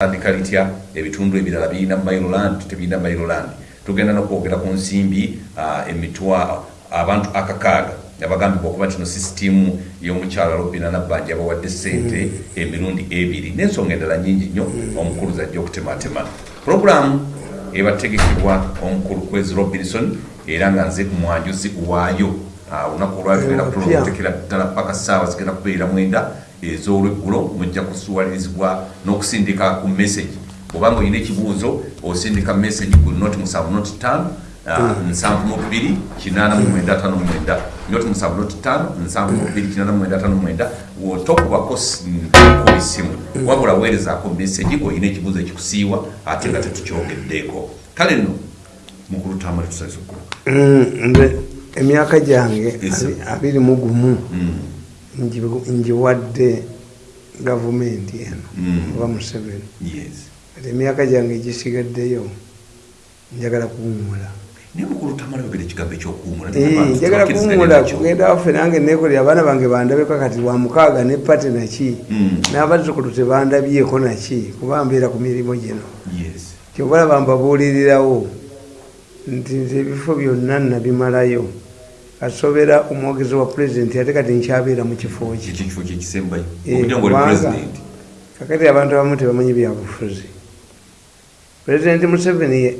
tandika litya ebitundu ebirala birina mailoland tebirina mailoland tugenda nokwogera ku nsimbi emitwa abantu akakaaga. Abagambibwa okuba tino sisitimu y'omukyala robina nabbanja abawadde sente emirundi ebiri. N'ensonga endala nyingi nnyo omukulu zajja okutematema. Puroguramu ebategekebwa omukulu kwezi robinson era nga nze mwanjuzi waayo. Olunaku olwatugenda kutekera ddala paka saawa zigenda kubeera mwenda ez'olweggulo mujja kusuwalirizibwa n'okusindika ku message. Obanga olina ekibuuzo osindika message ku noti musanvu noti tano nsanvu mubiri kinaana mumwenda atano mwenda. Noti musanvu noti tano nsanvu mubiri kinaana mumwenda atano mwenda. Tokubako ku isimu wabula weerezaako message olina ekibuuzo ekikusiiwa ate nga tetukyogeddeeko kale nno mukulu tamale tusaliza nze emyaka gyange abiri mu gumu ngiwadde gavumenti eno oba museveni. Ati emyaka gyange egisigaddeyo njagala kuwumula njagala kuwumula kugenda waffe nange nekolera abaana bange bandabeko kati wa mukaaga ne pate naki n'abazzukulu tebandabyeko naki kuba mbeera ku mirimu gino. Kyobalaba mbabuulirirawo nti nze ebifo byonna nabimalayo asobera omwogezi wa pulezidenti ate kati nkyabeera mu kifo kakati abantu abamu tebamanyi byabufuzi. Pulezidenti museveni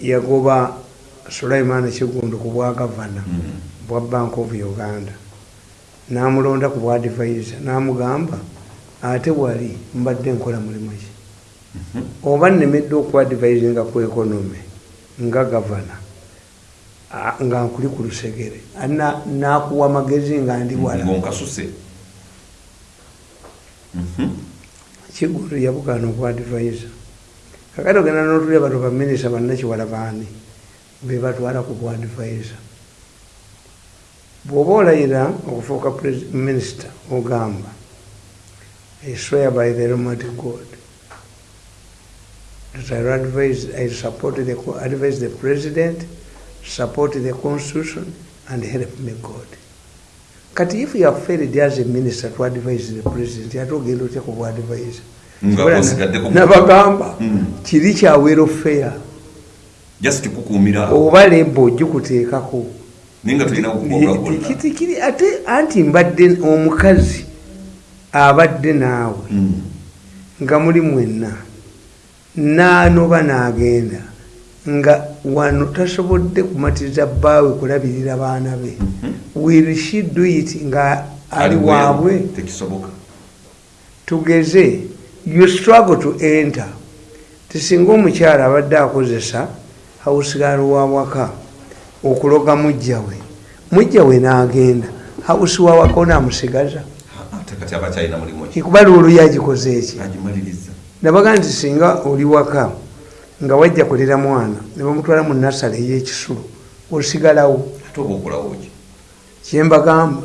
yagoba sulaiman kigundu ku bwagavana bwa bank of uganda. Namulonda ku bwadivisa namugamba ate wali mbadde nkola mulimu ki? Oba nemedde okwadvisinga ku economy nga gavana nga nkuli ku lusegere. Nakuwa magezi nga ndi wala kigundu yabugana okwadvisa kakati ogenda notulya batu baminisita bannakiwala baani? Bebatwala ku bwadvisa bwoba olayira okufuuka minisita ogamba i swear by the almighty god that I advise, I support the, advise the president, support the constitution, and help me God. Kati if you have failed as a minister to advise the president, ate ogenda otya ku advise nabagamba kiri kya welfare oba lebo ogikuteekako kiri ate anti mbadde omukazi abadde naawe. Nga muli mwenna. Naanoba n'agenda nga wano tasobodde kumatiriza bbaawe kulabirira baana be. Will she do it nga ali waabwe? Tugeze you struggle to enter. Tisinga omukyala abadde akozesa hausigalo wawaka okuloga mujjawe mujjawe n'agenda. Hausi wawaka onaamusigaza. Kuba luulu yagikoze eki? Nabaga nti singa oli waka nga wajja kulera mwana nebamutwala mu nasale eyekisulu osigalawo. Kyembagamba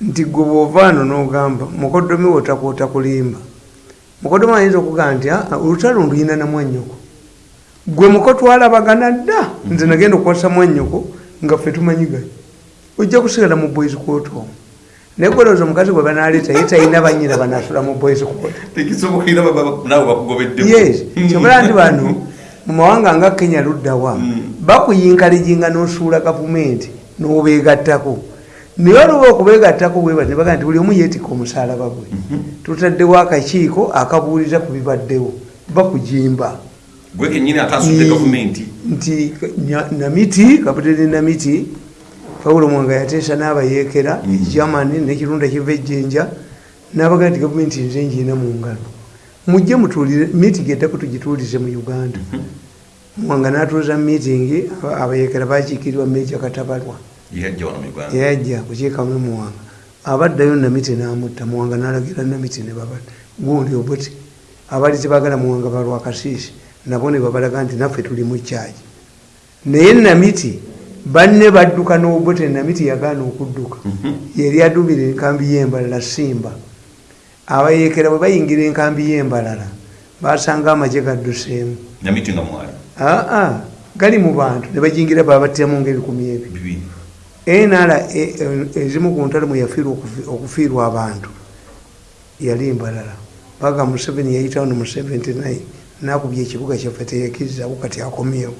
nti gwe bwovaano nogamba mukodomi wotakwota kulimba. Mukodomi ayinza okugamba nti olutalo nduyina na mwanyoko gwe muko twalabagana dda nze nagenda okukwasa mwanyoko nga ffe tumanyigayo ojja kusigala mu boys court gwelooza omukazi gwe banaleeta ye talina banyina banasula mu boys yes. Kyobala nti bano mu mawanga nga kenya luddawa bakuyinkalijinga n'osuula gavumenti n'obeegattako. Naye oluba okubeegattako bweba nebaga nti buli omu yeetika omusalaba gwe. Tutaddewo akakiiko akabuuliza ku bibaddewo bakujimba. Nti namiti kaputeni namiti paulo mwanga yateesa n'abayeekera germany nekirunda kiva ejjenja nabaga nti gavumenti nze njiina mu ngalo. Mujje mutuulire meeting eddako tugituulize mu uganda. Mwanga n'atuuza meeting abayeekera bakiikirirwa meja katabalwa yajja kukiikamu muwanga abaddayo namiti n'amutta muwanga n'alagira namiti ne babadda gundi obuti. Abali tebagala muwanga balwakasiisi nabo ne babalaga nti naffe tuli mu kyaki naye namiti banne badduka n'obote namiti yagaana okudduka. Yeri adubira enkambi y'embalala simba. Abayeekera bwe bayingira enkambi y'embalala basanga amagye gadduseemu. Aa gali mu bantu. Ne bajingira babattiramu ngaebikumi ebyo enala ezimu ku ntalo mwe yafiirwa okufiirwa abantu yali embalala. Paka museveni yayitawo mu 79 nakubya ekibuga kyaffe teyakirizawo kati akomyewo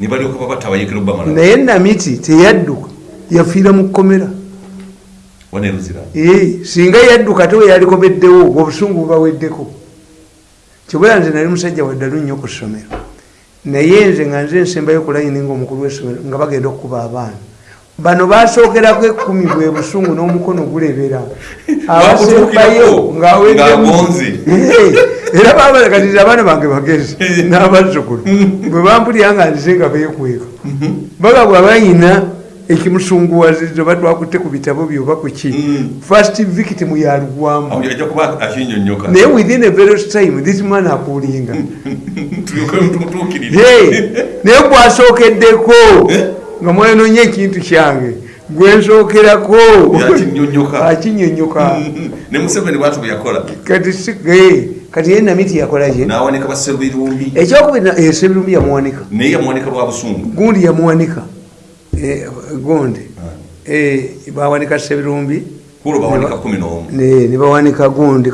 nibalyoka baba tabayekera obamala naye namiti teyadduka yafiira mu kkomera. Waneruzira singa yadduka te weyalikomeddewo obusungu bubaweddeko. Kibula nze nali musajja waddalu nnyo ku ssomero. Naye nze nga nze nsembayo ku layini ngaomukulu w'essomero nga bagenda okukuba abaana. Bano basookerako ekkumi bwe busungu n'omukono gulebera abasembayo Ng'agonze. Era babala kati nze abaana bange bagezi n'abazzukulu. Bwe bampulira nga nzize nga beekweka baga bwabayina ekimusunguwazizo batwakutte ku bitabo byoba kuki Mm. first victim yalugwamu naye within a very time this man akulinga. Naye gwasookeddeko nga mwenonye ekintu kyange gwensookerako akinyonyoka ne museveni bwatu bwe yakola. Kati si- eh, kati ye namiti yakolaki n'awanika baserubirumbi ekyokubiri esebirumbi yamuwanika. Naye yamuwanika lwa busungu. Gundi yamuwanika. Eh, gundi. Eh, bawanika sebirumbi kulo bawanika kumi n'omu ne ne bawanika gundi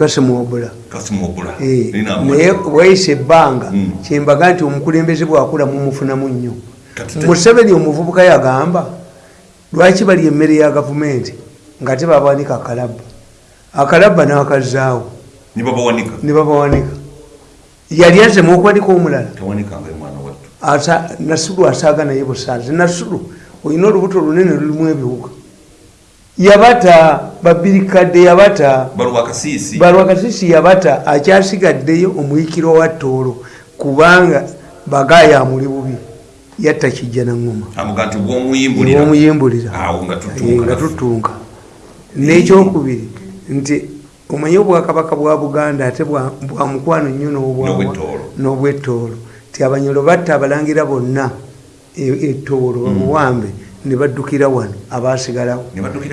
Eh, naye wayisa ebbanga. Mm. kyembaga nti omukulembeze bwakula mumufunamu nnyo museveni omuvubuka yagamba lwaki bali emmere ya gavumenti nga tebabawanika akalabba? Akalabba nakazaawo nibabawanika ne babawanika yali azemu okuwanika omulala? Nasulu asaaga naye busaazi nasulu olina olubuto lunene lulimu ebiwuka. Yabata babirikadde yabata balwakasiisi yabata akyasigaddeyo omuyikiro wa toolo kubanga bagaya amuli bubi yatta kijja naŋŋoma amuga nti bwomuyimbulira omuyimbulira awo nga nga tutuuka. Tutunka n'ekyokubiri nti omanye obwakabaka bwa buganda ate bwa mukwano nnyo N'obwettoolo. ti abanyolo batta abalangira bonna e- ettoolo obuwambe ne baddukira wano abaasigalawo.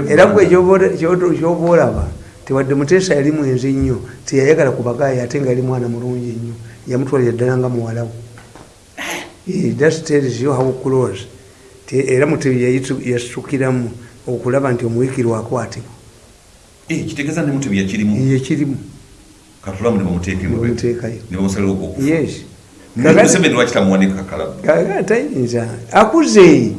Era gwe kyoba olaba tewadde muteesa yali mwenzi nnyo teyayagala kubagaaya ate nga yali mwana mulungi nnyo yamutwalira ddala nga muwalawo You how close era mutebi yasukiramu okulaba nti omuwikirwa akwatibwa Eh, kitegeeza ne mutebi yakirimu? Ye kirimu katulamu ne bamuteekemu bamuteekayo. Ne bamusalira okufa. Yes. Naye museveni lwaki tamuwanika kalaba Kaga tayinza akuze.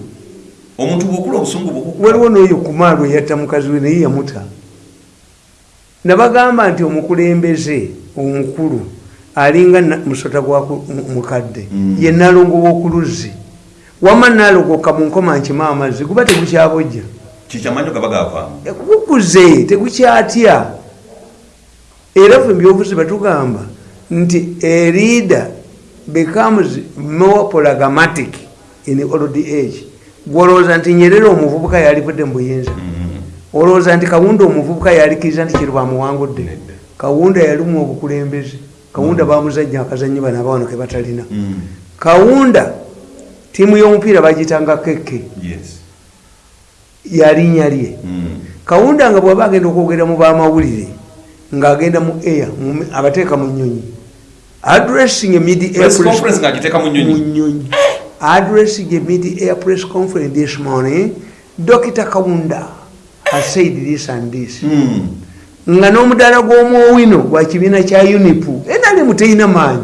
Omuntu bwokula obusungu waliwo n'oyo kumaalo yatta mukazi we naye yamuta. Nabagamba nti omukulembeze omukulu alinga musota gwa mukadde. Mm. ye nalongo w'okuluzzi. Wama nalogoka mu nkoma nkima amazzi guba tegukyabojja. Gavaamu gukuze tegukyatya. Era fe mbyobuzi batugamba nti a leader becomes more polagmatic in old age. Gwolowooza nti nyerere omuvubuka yalivudde mu buyinza. Olowooza nti kawunda omuvubuka yalikiriza nti kiri bamuwangudde kawunda yalimu obukulembeze kawunda bamuzajja akazanyi bano abawano ke batalina Mm. kawunda tiimu y'omupiira bagitanga kekke yes yalinnya lye Mm. kawunda nga bwaba agenda okwogera mu bamawulire ng'agenda mu air abateeka mu nyonyi addressing a mid air Press conference ng'agiteeka mu nnyonyi. nyonyi addressing a mid air press conference this morning dr kawunda has said this and this Mm. Nga n'omudaala gw'omwowino gwa kibiina kya unipu. Enalimu teyina maanyi.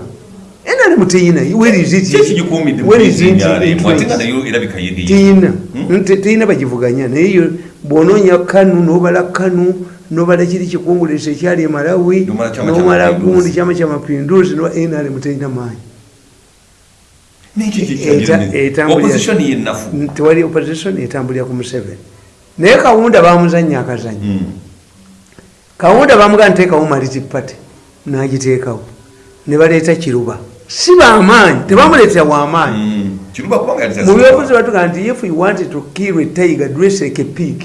Enalimu teyina. Ki ekigikuumidde mu NRM? ate nga nayo erabika yeri teyina. Hmm? Bagivuganya. Naye yo bwonoonya kanu nobala kanu nobala kiri kikungulisa ekyali e malawi Nomala gundi kyama kya mapinduzi noba nrm teyina maanyi. Niki Eta- kikyalira etambulira- opposition yennafu N- tewali opposition etambulira ku museveni. Naye kawunda bamuzanya akazanyo Kawunda bamugaa nteekawo multipate nagiteekawo. Ne baleeta kiruba. Si bamaanyi tebamuleetera wamaanyi Mm. yali mu byobuzi batuga nti if you wanted to kill a tiger dress like a pig.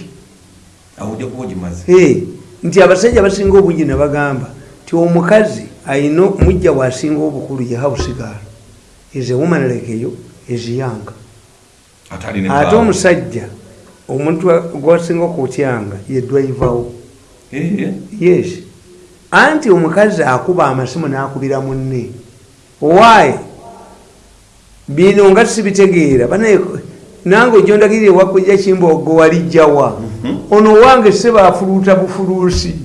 Nti abasajja abasinga obungi ne bagamba nti omukazi ayina mujja bwasinga obukulu ye hausigala is a woman like you is young. Ate omusajja omuntu gwasinga okutyanga ye drivawo. Yes. Anti omukazi akuba amasimu n'akubira munne. Why? Bino nga sibitegeera. Banaye nange ojondagirire wakujja kimbogo walijjawa ono wange sebafuluuta bufuluusi.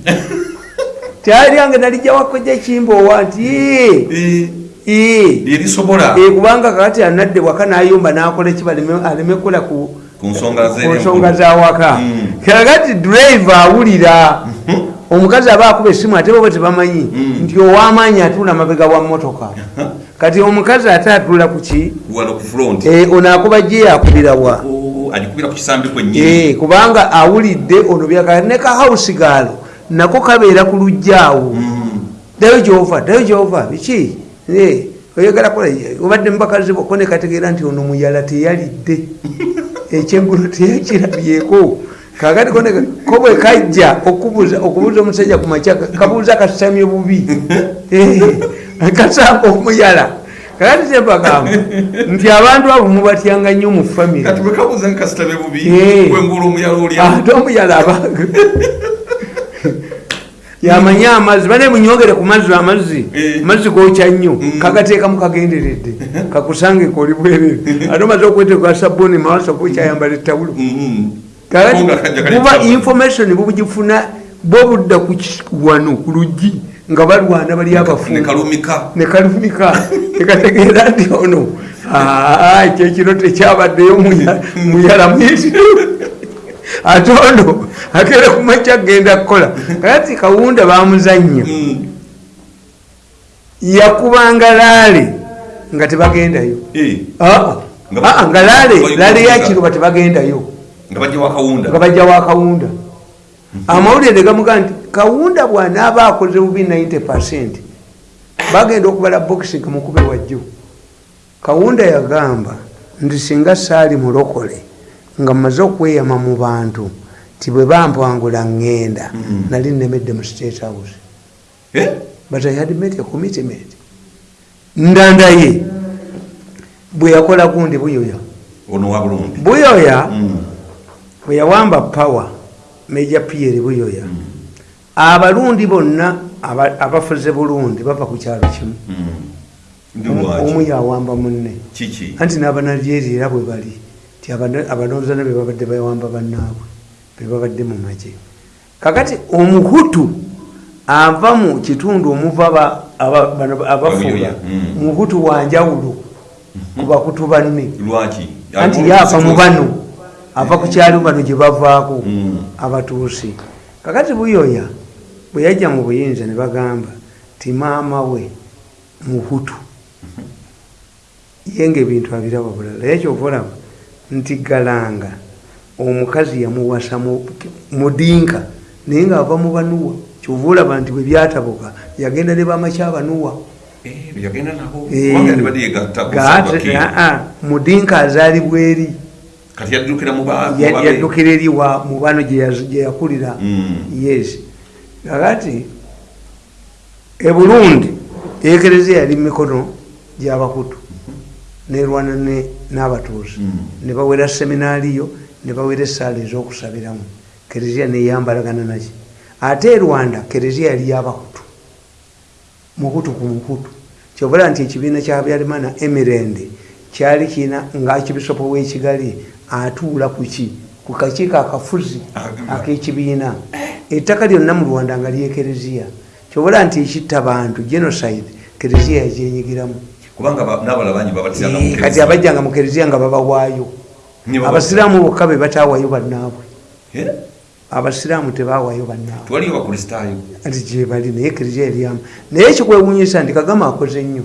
Tyalyange nalijja wakojja kimbowa nti "Ee, Eh, ee." lyerisobola Eh, kubanga kakati anadde waka nayumba nakola ki aleme kukola ku nsonga zawaka Mm. kakati drive awulira omukazi aba akuba esimu ate boba tebamanyi. Mm. nti owamaanyi atuula mabega wa motoka kati omukazi ate atuula kuki front. Ono akuba gye yakubira wa? Agikubira ku kisambi kwennyini. Eh, kubanga awulidde ono byaka ne kahausi gaalo nako kabeera ku lujjaawo Mm. ddayo gyova ddayo gyova biki? Eh, oyagala kola obadde mubakazi boko ne kategeera nti ono muyala teyalidde. Ekyengulu teyakirabyeko kakati kone ko bwe kajja okubuuza omusajja ku makya kabuuza kasitamye bubi. Eh, kasanga omuyala. Kakati kyebagamba nti abantu abo mubatyanga nnyo mu bubi Eh. omuyala olya ate omuyala aba yamanye amazzi bane munyogere ku mazzi amazzi. Eh. mazzi gokya nnyo. Mm. kagateekamu kagenderedde. Kakusange koli bwerere ate omaze okweteeka sabuni mawasa kukyayambala ettawulo Buba information bubugifuna bwo budda ku ki- wano ku luggi nga balwana bali ne abafu kalumika. nekalumika tekategeera nti ono "Ah, kyekiro tekyabaddeyo muya- muyala muyitiro ate ono akere kumakya kgenda kukola. Kati kawunda bamuzanya Mm. yakubanga laale nga tebagendayo. Eh, Ah, Nga- ah, nga laale laale yakiroba tebagendayo nga bajja wa kawunda amawulire gamuga nti kawunda bwanaaba akoze bubi 90 percent. Bagenda okubala bokisi gamukube wajjo kawunda yagamba nti singa saali mulokole nga mmaze okweyama mu bantu ti bwe bampangula ŋŋenda Mm. nali nemedde mu state house. Eh? but i had made a commitment. Ndanda ye bwe yakola gundi buyoya. Buyoya? Mm. Bwe yawamba power meja pierre buyoya. Abalundi bonna aba- abafuze bulungi bava ku kyalo kimu. Mm. Ndi omu yawamba munne. Anti n'abanalyeri era bwe bali ti abanozana be babadde bawamba bannaabwe be babadde mu magye. Kakati omuhutu ava mu kitundu omuva abafuga Babuyoya, mm. muhutu wanjawulo ku bakutu banne. Anti yaava mu bano ava ku kyalo bano gye bavaako Mm. abatuusi. Kakati buyoya bwe yajja mu buyinza ne bagamba ti maama we muhutu ye nga ebintu abiraba bulala. Ye kyova olaba nti galanga omukazi yamuwasa mu- mudinka naye ngaava mu banuwa. Kyova olaba nti bwe byatabuka yagenda ne bamakyabanuwa yegatta ku gaate mudinka azaalibwa eri kati yaddukira yaddukira eri wa mu bano gye yakulira. Mm. yes. Kakati e burundi ekereziya yali mumikono gyabakutu nerwana ne- n'abatuuzi Mm. ne bawera seminaariyo ne bawera esaala ez'okusabiramu. Kereziya neyambalagana naki. Ate e rwanda kereziya yali yabakutu mukutu ku mukutu. Kyobala nti ekibiina kya habyarimana emirende kyali kiina ngaakibisopo w'ekigali atuula kuki ku kakiiko akafuzi Ah, ak'ekibiina. Ettaka lyonna mu rwanda nga lyekereziya kyobala nti ekitta bantu genocide kereziya yagyenyigiramu Eh, kati abajjanga mu kereziya nga babawaayo abasiraamu bokka be bataawayo bannaabwe. Abasiraamu tebawaayo bannaabwe. Gyebali naye kereziya eryamu naye ekikwewunyisa nti kagama akoze nnyo.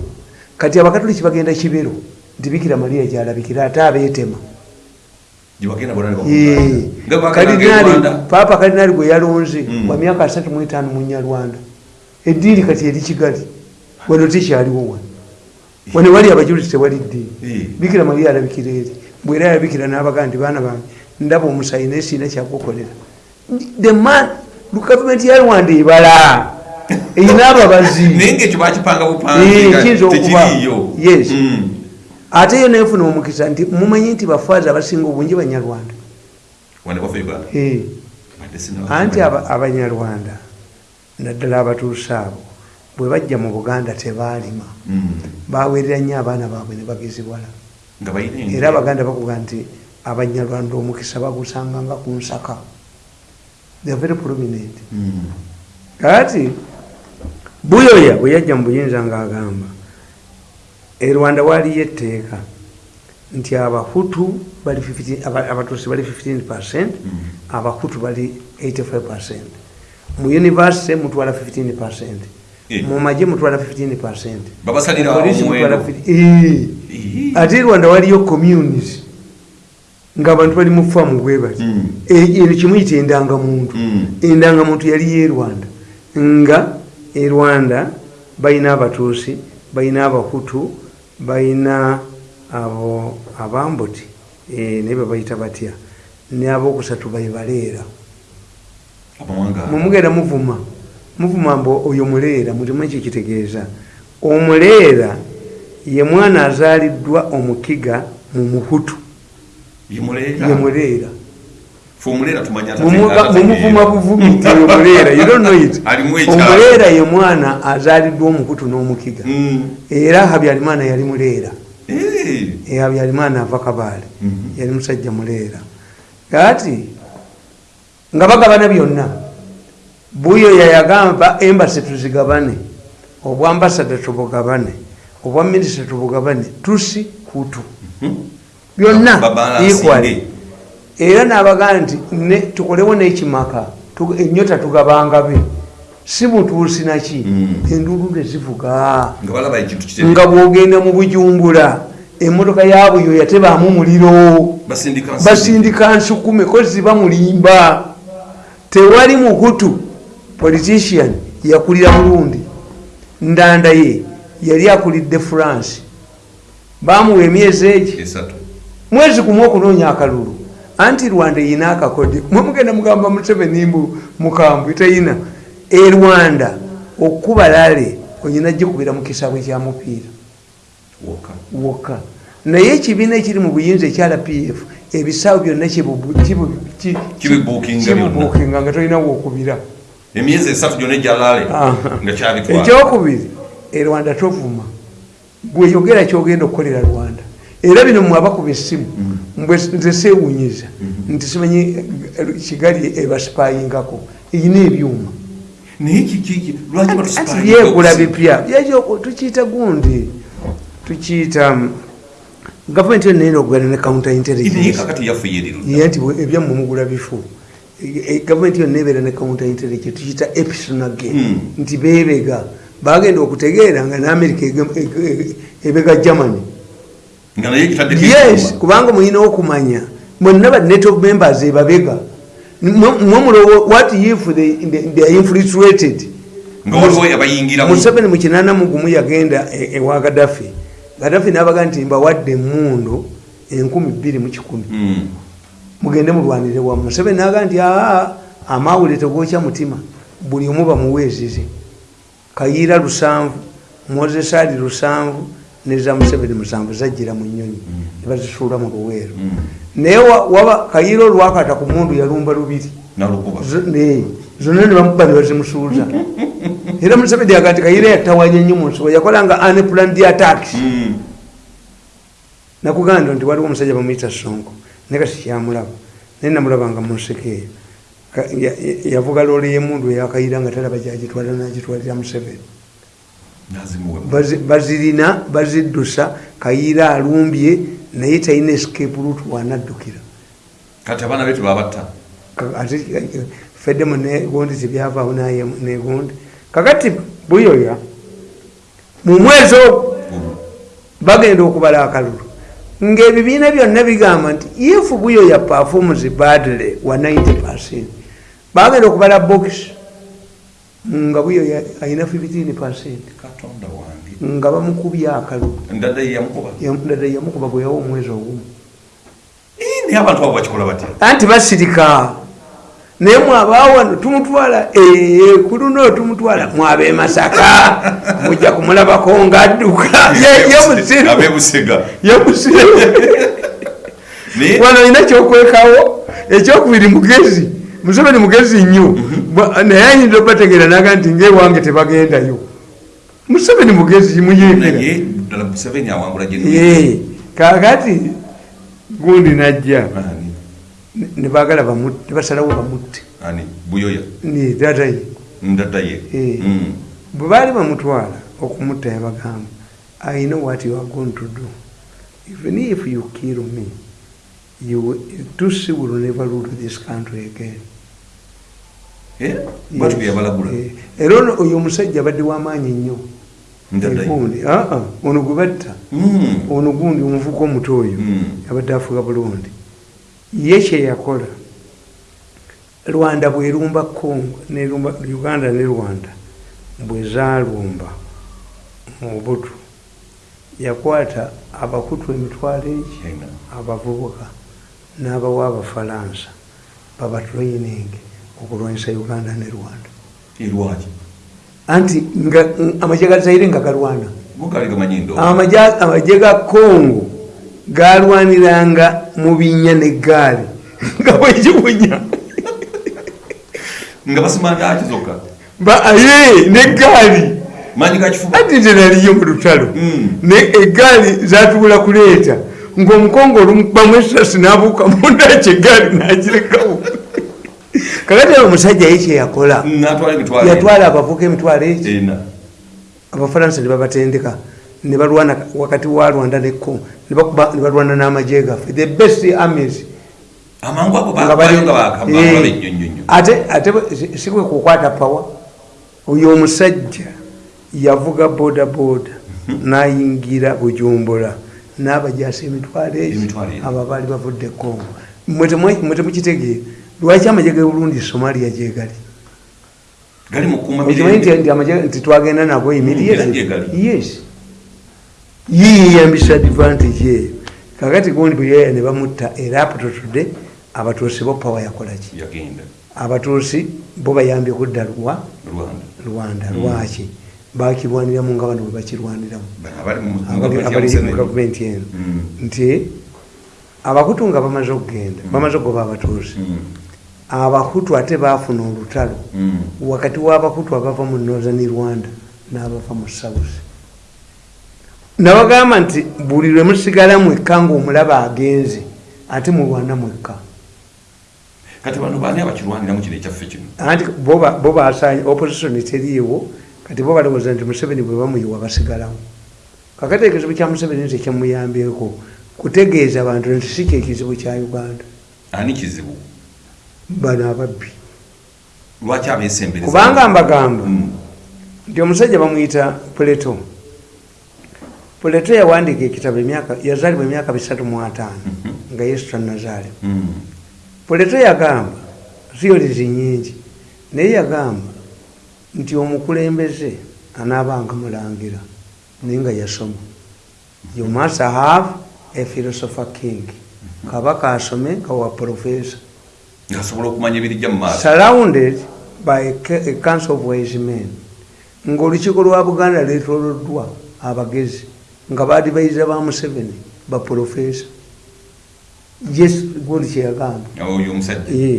Kati abakatoliki bagenda kibero nti bikira mariya gyalabikira ate abeetema paapa kalinaali gwe yalonze Mm. wa myaka asatu mu etaano mu nyarwanda eddiini kati eri kigali. Wano tekyaliwo wano. Wano wali abajulizi tewali ddiini. Bikira mariya alabikira eri. Bwera yabikira n'abaga nti baana bange ndaba omusayi naye siina kyakukolera. The man gavumenti ya rwanda ebala. Erina ababazi. Kiyinza okuba. Yes. Ate yo nefuna omukisa nti mumanyi nti bafaaza abasinga obungi banyarwanda. Eh. Anti aba- abanyarwanda naddala abatuuse abo bwe bajja mu buganda tebaalima. Mm. baweerera nnyo abaana baabwe ne bagezibwala era abaganda bakuga nti abanyarwanda omukisa bagusanga nga ku nsaka. They are very prominent. Mm. kati buyoya bwe yajja mu buyinza ng'agamba e rwanda waaliyo etteeka nti abahutu bali 15 aba- abatuusi bali 15 percent abahutu bali 85 percent mu univesity mutwala 15 percent Eh. mu magye mutwala 15 percent Babasalira Poliisi mutwala omuwendo. 50 Eh. Ii. ate rwanda waliyo communis ngaabantu bali mu faamu bwe bati Mm. Eno kimuyita endangamuntu Mm. endangamuntu yaliyo e rwanda nga e rwanda balina abatuusi balina abahutu balina abo abambuti eh, naye babayita batya? Ne abokusatu baibaleera mumugenda muvuma muvuma mbu oyo muleera mulimu ekyo kitegeeza omuleera ye mwana azaaliddwa omukiga mu yemuleera ye muleera fe omuleera tumanya Mumuva- mumuvuma buvumi ekyalo. omuleera ye mwana azaaliddwa omuhutu n'omukiga Mm. era habyarimana yali muleera Eh. Habyarimana ava kabaale Mhm. yali musajja muleera kati nga bagabana byonna buyo yayagamba embasi tuzigabane obwambasada tubugabane obwa minisita tubugabane tusi hutu byonna Babalansinge. equally era nabagaa nti ne- tukolewo n'ekimaka tu- enyota tugabangabe si mutuusi naki Mm. enduulu ekintu kitebe nga bwogenda mu bujumbula emotoka ya buyo yatebaamu muliro. Basindika nsukume ko ziba mulimba. Tewali muhutu politician yakulira burundi ndanda ye yali akulidde france. Bamuwa emyezi egi mwezi gumu okunoonya akalulu anti rwanda eyina akakode mwemugenda mugamba museveni mbu mukambwe teyina. E rwanda okuba lale oyina gikubira mu kisabwe kya mupiira. Wokka wokka naye ekibiina ekiri mu buyinza ekya rpf ebisaawe byonna Kibibuukinga nga tolina wokubira. Emyezi esatu gyonna ejalaale Aha. nga kyabitwala. Ekyokubiri e rwanda tovuma. Gweyogera kyogenda okukolera rwanda era bino mwabakuba essimu mbwe nze seewunyiza nti simanyi eh, kigali ebasipayingako eyina ebyuma. Naye byegula bipya. Tukiyita gundi tukiyita um, gavumenti yonna erina okugana ne counter naye intelligence kakati yaffe yeriru ye nti ebyammwe mugula bifu E- e- gavumenti yonna ebeera ne counter intelligence tukiyita episonage Mm. nti bebega bagenda okutegeera nga ne america ege- ebega germany yes kubanga mulina okumanya. Bonna ba net of members ebabega mwemulowo what if they, they, they are infiltrated? Museveni mu kinana mugumu yagenda e- ewa gadafi gadafi nabaga nti mbawadde emundu enkumi bbiri mu kikumi. Mm. mugende mulwanire wamu museveni naga nti aa amawule tegokya mutima. Buli omu bamuweezize kayiira lusanvu moses ali lusanvu neza museveni musanvu zajjira mu nyonyi nebazisuula mu luweero. Mm. naye wa- waba kayiira olwakata ku mundu yalumba lubiri. Zonna nebamuba nebazimusuuza era museveni yaga nti kayiira yatawanya nnyo mu nsibo yakolanga unplanned attacks. Mm. nakuganda nti waliwo omusajja bamuyita sonko naye kasi kyamulaba naye namulabanga munsekeeyo Ka- ya- ya- yavuga loole yemundu eyakayira nga talaba gyagitwala nagitwalira museveni bazirina baziddusa kayira alumbye naye talina escape route wanaddukira. Kati abaana betu babatta Ka- ate feddemu negundi tebyavaawo naye negundi kakati buyoya mu mwezi ogwo bagenda okubala akalulu. Ngaebibiina byonna bigamba nti if buyo ya performs badly wa 90 percent bagenda okubala box nga buyo alina 15 percent. Nga bamukubye akalulu ndadda ye yamukuba. Gwe yawa omwezi ogumu. Naye abantu abo bakikola batya? Anti basirika. Naye mwabawano tumutwala ku luno tumutwala mwabe masaka. Mujja kumulabako ngaadduka Ye- ye musiru. abebusega ye musiru. Naye wano olina kyokwekawo ekyokubiri mugezi museveni mugezi nnyo. Bwa- naye ayinza obategeera naga nti ngaewange tebagendayo. Museveni mugezi Ye, kakati gundi najja. Nebagala bamutte basalawo bamutte. Ani? Buyoya? Ni dadaye ndadda ye? Eh. Mm. bwe baali bamutwala okumutta yabagamba i know what you are going to do even if you kill me you tusi will never rule this country again Yabalagula Eh, era ono oyo omusajja abadde wamaanyi nnyo. Egundi, ah, ah, ono gwe batta Mm. ono gundi omuvuka omuto oyo. Mm. abadde afuga bulungi. Ye kyeyakola rwanda bwerumba congo nerumba uganda ne rwanda bwe zalumba mu butu yakwata abakutu emitwalo egi abavubuka n'abawa abafalansa babatraining okulwanyisa uganda ne rwanda. Erwaki? anti amagye ga zaire nga galwana amagye ga congo galwaniranga mu binnya negaali nga bwekibunya Nga basimanda akizoka. aye Manyi kakifuba. ati nze naliyo mu lutalo. Mm. ne egaali zatubula kuleeta ngaomukongo olumukubamu esasi nabuuka mundaki egaali nagirekawo kakati omusajja ye kyeyakola Natwala emitwalo. yatwala abavuka emitwalo egi Ena. abafalansa ne babatendeka ne balwana wakati wa rwanda ne congo ne balwana n'amagye gaffe. The best armies. Eh, ate ate bwe- si- si kwe kukwata pawa oyo omusajja yavuga boda boda nayingira bujumbura n'abajasa emitwalo egi. abo baali bavudde temwe- mwe temukitegeera lwaki amagye ge burundi somalia gyegali nti twagenda nago gyegali. yes. Yiyambisa advantage eyo. Kakati gundi bwe yaya ne bamutta era apototudde abatuusi bo pawa yakolaki abatuusi bo bayambye kudda lwa Rwanda. Mm. lwaki? Bakirwaniramu nga bano bwe bakirwaniramu. Bano abali mu mu abali gavumenti ya abali mu Museveni. gavumenti eno. Mm. nti abakutu nga bamaze okugenda bamaze okugoba abatuusi Abakutu ate baafuna olutalo Mm. wakati w'abakutu abava mu northern rwanda n'abava mu south nabagamba nti buli lwe musigala mwekka ngaomulaba agenze ate mulwana mwekka Kati bano baani abakirwaniramu kino ekyaffe kino. anti bo ba- bo basanye opposition teriiwo kati bo balowooza nti museveni bwe bamuyiwa basigalawo kakati ekizibu kya museveni nti kyamuyambyeko kutegeeza abantu nti si kyekizibu kya uganda Ani kizibu? Bano ababbi. Lwaki abeesembereza? kubanga mbagamba Mm. nti omusajja bamuyita puleto puleto yawandiika ekitabo yazaalibwa emyaka bisatu mu ataano nga yesu tannazaale Mm. puleto yagamba theories nyingi naye yagamba nti omukulembeze anaabanga mulangira naye nga yasoma. You must have a philosopher king. Kabaka asome nga wa professor Ngasobola okumanya ebirijja mu maaso. surrounded by a council of wise men. Ngaolukiiko lwa buganda lwetoloddwa abagezi nga badivaiza ba museveni baprofesa yes gundi kyeyagamba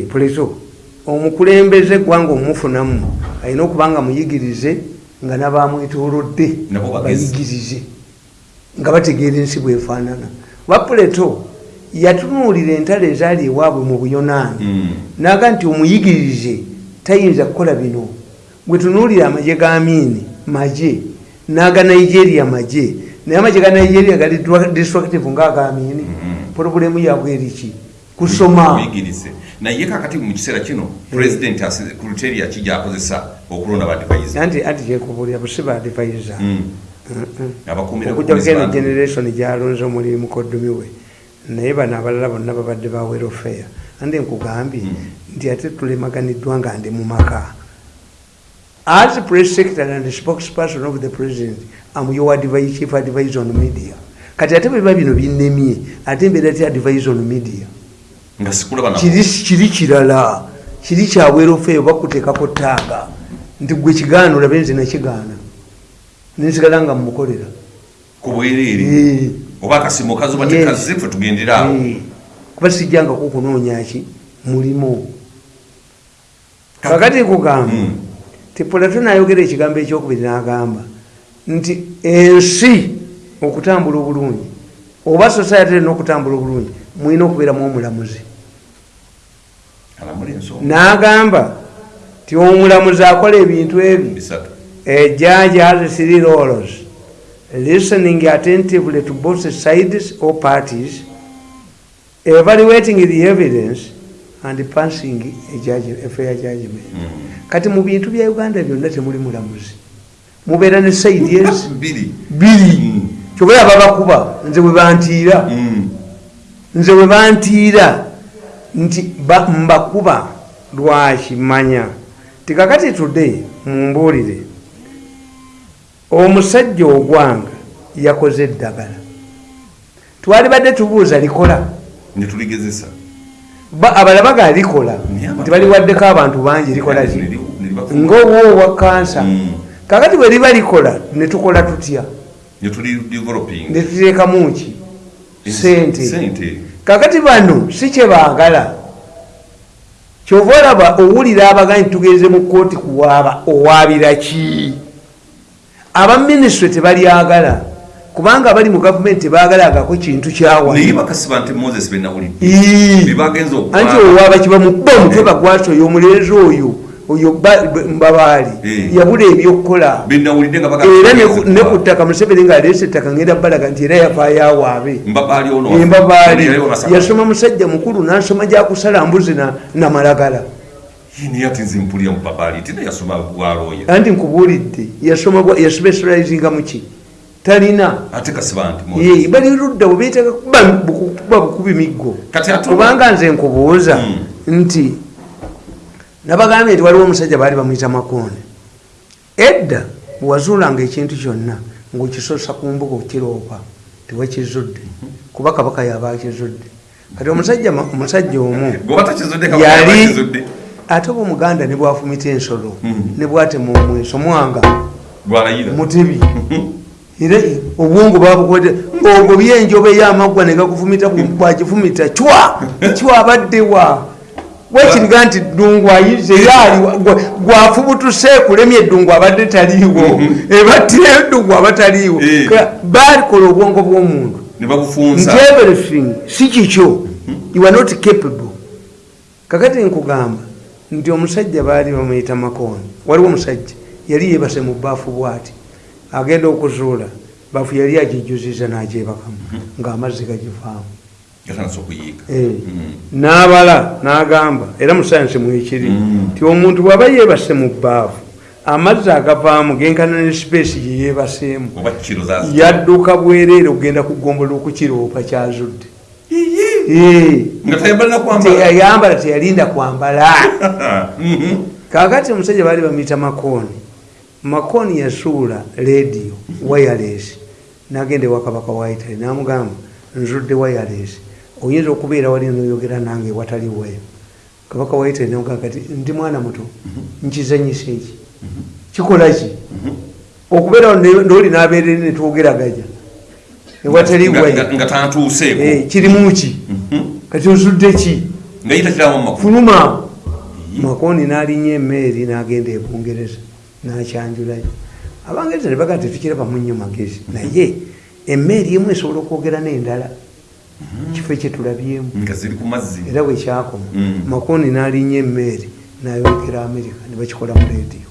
puleto omukulembeze eggwanga omumufunamu alina okuba nga muyigirize nga bagezi. bayigirize nga bategeera ensi bwefaanana bapuleto yatunuulira entalo ezaali ewaabwe mu buyonaani Mm. naga nti omuyigirize tayinza kukola bino. Bwe tunuulira amagye ga miini magye. N'aga nigeria magye. Naye amagye ga nigeria gali destructive ngaaga miini Mhm. porobulemu yabwe eriki kusoma. Naye kakati mu kiseera kino pulezidenti kriteria ki gy'akozesa okulonda badivaiza. anti anti kyekubulira busiba advisor. Mm. Abakuumira okujja bukuumizi kugenda generation gyalonze omuli mukoddomi we naye bano abalala bonna babadde ba welfare andi nkugambye Mm. nti ate tulemaganiddwa nga ndi mu maka. As press secretary and spokesperson of the president am your advice, chief advisor on media. Kati ate biba bino binnemye ate mbeera ti advisor on media. Kiri kirala. Kiri kya welfare bakuteekako taaga nti gwe kigaana olabe nze nakigaana nensigala nga mumukolera ku bwereere. Oba akasimu kazuba Yes. tekazze ffe tugendera awo Eh, kuba sijjangako kunoonya ki? Mulimu. Kakati kugamba Mm. ti pulato nayogera ekigambo ekyokubiri n'agamba nti ensi okutambula obulungi oba society erina okutambula obulungi mulina okubeeramu omulamuzi. N'agamba ti omulamuzi akola ebintu ebyo bisatu. A judge has three roles listening attentively to both sides or parties evaluating the evidence and passing a, judge, a fair judgment Mm. kati mu bintu bya uganda byonna temuli mulamuzi mubeera ne saidi ezi Biri. biri Mm. kyobera babakuba nze bwe bantiira Mm. nze bwe bantiira nti ba- mbakuba lwakimanya tikakati today mumbuulire omusajja ogwanga yakoze eddagala. Twali badde tubuuza likola. Ne tuligezesa. Ba- abalaba ga likola. Nti baliwaddeko abantu bangi likola libafuula. ngaowoowa kansa Mm. kakati bwe liba likola ne tukola tutya? Ne tuli developing. ne tuteekamu ki? Sente kakati bano si kyebaagala kyova olaba owulira abagaa nti tugenze mu kooti kuwaaba owaabira ki abaminisitule tebalyagala kubanga abali mu gavumenti tebagalagako kintu kyawa Naye bakasiba nti Moses be nawulidde. Ii. Bye bagenza okukola. anti owaaba kiba mukuba omutwe bagwasi oyo omulenzi oyo oyo ba- ba- mbabaali Eh. yabula ebyokukola era ne- ku ttaka museveni ng'aleese ettaka ngenda balaga nti era yafaayo awaabe Mbabaali ono. embabaali yasoma musajja mukulu n'asoma gyakusala mbuzi na- namalagala Naye ati nze mpulira mu babaali tina yasoma bwalooya. anti nkubuulidde yaspecializinga muki talina. Ate kasiba nti bali ludda bwebeetaaga kuba buku- kuba bukubi miggo. Kubanga nze nkubuuza Mm. nti nabagambye nti waliwo omusajja baali bamuyita makoone edda bwewazuulanga ekintu kyonna ngaokisosa ku mbuga okiroopa tewakizudde kuba kabaka yaba akizudde kati omusajja omusajja omu yali. Ate oba omuganda ne bwafumita ensolo Mm. ne bwatema omweso mwanga mutebi era obwongo babukwete ogwo byenjoba eyamaggwa negakufumita bwagifumita cwa cwa abaddewa wekiriga nti ddungu ayize yaali gwafubutuse kulemya eddungu abadde taliiwo ebattira eddungu abataliiwo Eh. balikola obwongo bw'omuntu. Nti everything si kikyo. You are not capable. Kakati nkugamba nti omusajja baali bamuyita makooni waliwo omusajja yali yebase mu baafu bwati agenda okuzuula baafu yali agijuziza n'agyebakamu ng'amazzi gagivaamu Yatandise okuyiika. Eh. Mm. n'abala n'agamba era mu sayansi mwekiri Mm. nti omuntu bw'aba yeebase mu baafu amazzi agavaamu genkana ne sipeesi gye yeebaseemu Oba kiro za. yadduka bwereere okugenda kugombola okukiroopa kyazudde Eh. Nga tayambala na kwambala. teyayambala teyalinda kwambala. Mhm. kakati omusajja baali bamuyita makooni. Makooni yasuula rediyo wireless. Nagenda ewa kabaka waitale namugamba nzudde wireless. Oyinza okubeera wali noyogera nange wataliweyo kabaka waitale namugamba kati ndi mwana muto nkizanyisa eki kikola ki? Okubeera noli nabeerere netwogeraganya Ewataliweyo nga- tantuuseeko. Eh, kirimu ki? Mhm. kati ozudde ki? Fuluma makoni n'alinnya emmeeri n'agenda e bungereza n'akyanjulayo abangereza ne bagaa tetukirabamu nnyo magezi. Naye emmeeri emu esobola okwogera n'endala. Kifo kyetulabyemu era bwekyakoma Mm. makoni n'alinnya emmeeri n'ayogera amerika ne bakikola mu rediyo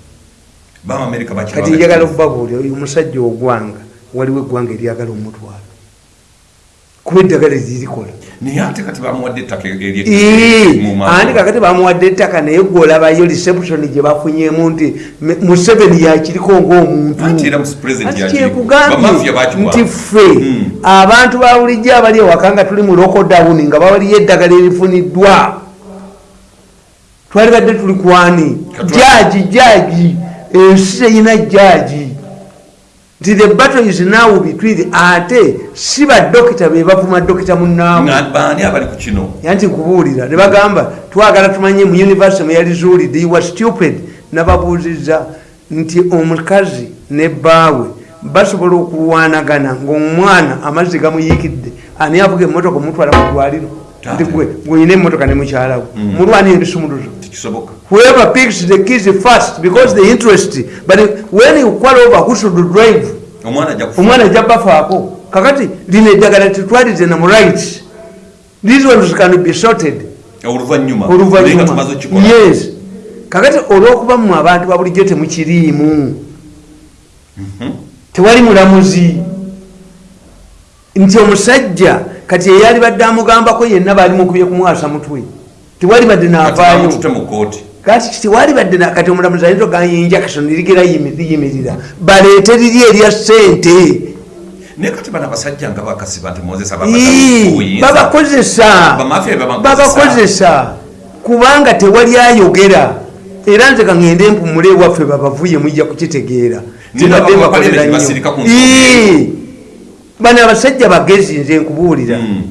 kati njagala okubabuulira oyo omusajja ogwanga waliwo eggwanga eryagala omutwalo. Kuba eddagala eririkola Naye ate kati bamuwadde ettaka andi kakati bamuwadde ettaka naye gwolabayo reception gye bafunyemu nti museveni yakiriko ngaomuntu nti ffe Mm. abantu ba bulijjo abali ewaka nga tuli mu lockdown nga bawaliyo eddagala erifuniddwa. Twali badde tuli kwani jaji jaji ensi teyina jaji nti the battle is now between ate si badokita be bavuma dokita munnaabwe Nga baani abali ku kino. yanti nkubuulira ne bagamba twagala tumanye mu univesity mweyalizuulidde you were stupid nababuuziza nti omukazi ne bbaawe basobola okulwanagana ngaomwana amazzi gamuyiikidde ani avuga emotoka omutwala mu ddwaliro nti gwe gwenyina emotoka ne mukyalawe mulwana ebisumuluzo Tekisoboka. whoever picks the kids first because the interest but when you qual over who should drive Omwana ajja kufa. omwana ajja bafaako kakati lino eddagala tetwalize na mu rights. These ones can be sorted. Oluvannyuma. Naye nga oluvanyuma tumaze okukikola. yes. Kakati olwokuba mu abantu babulijjo temukiriimu. Tewali mulamuzi. Nti omusajja kati eyali badde amugambako yenna baali mukubye kumwasa mutwe. Tewali badde naavaayo kati tewali badde kati omulamuzi ayinza ogamba injection lirigera liyimirira. Baleete liri erya sente naye kati bano abasajja nga bakasiba nti mozesa babakozesa. Babakozesa. kubanga tewali ayogera. Era nze kaŋŋende mpumule ewaffe babavuye mujja kukitegeera. Tibadde mbakolera nnyo. basirika ku nsonga Ii, bano abasajja bagezi nze nkubuulira. Mm.